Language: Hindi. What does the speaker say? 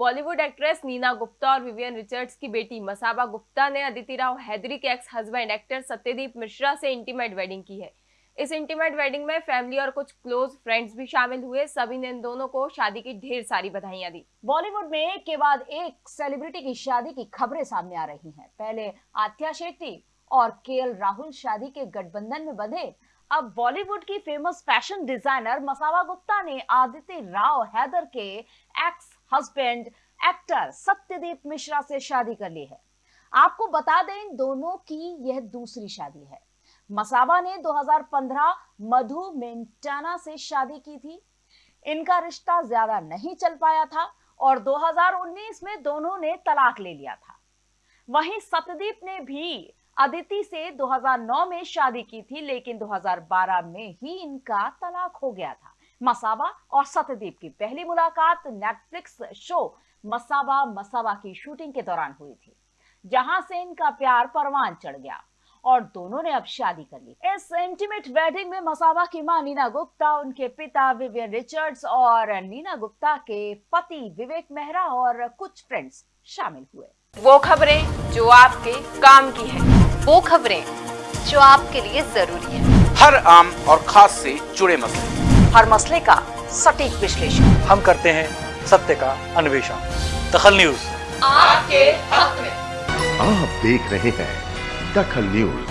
बॉलीवुड एक्ट्रेस नीना गुप्ता और विवियन रिचर्ड्स की बेटी मसाबा गुप्ता ने अदिति राव हैदरी के ex husband actor Satyadeep Mishra से इंटीमेट वेडिंग की है। इस इंटीमेट वेडिंग में फैमिली और कुछ क्लोज फ्रेंड्स भी शामिल हुए। सभी ने इन दोनों को शादी की ढेर सारी बधाइयाँ दी। बॉलीवुड में एक के बाद एक सेलिब्रिटी की शादी की खबरें सामने आ रही हैं। पहले आत्या शेट्टी और के राहुल शादी के गठबंधन में बंधे। अब बॉलीवुड की famous fashion designer Masaba Gupta ने आदित्य राव हैदर के ex husband actor Satyadeep Mishra से शादी कर ली है। आपको बता दें इन दोनों की यह दूसरी शादी है। मसावा ने 2015 मधु मेंटाना से शादी की थी। इनका रिश्ता ज़्यादा नहीं चल पाया था और 2019 में दोनों ने तलाक ले लिया था। वहीं सत्यदीप ने भी अदिति से 2009 में शादी की थी, लेकिन 2012 में ही इनका तलाक हो गया था। मसावा और सत्यदीप की पहली मुलाकात नेटफ्लिक्स शो मसावा मसावा की शूटिंग के दौरान हुई थी जहाँ से इनका प्यार परवान चढ़ गया और दोनों ने अब शादी कर ली। इस इंटीमेट वेडिंग में मसावा की माँ नीना गुप्ता उनके पिता विवियन रिचर्ड्स और नीना गुप्ता के पति विवेक मेहरा और कुछ फ्रेंड्स शामिल हुए। वो खबरें जो आपके काम की है वो खबरें जो आपके लिए ज़रूरी है। हर आम और खास से जुड़े मसले। हर मसले का सटीक विश्लेषण। हम करते हैं सत्य का अन्वेषण। दखल न्यूज़। आपके हक में। आप देख रहे हैं दखल न्यूज़।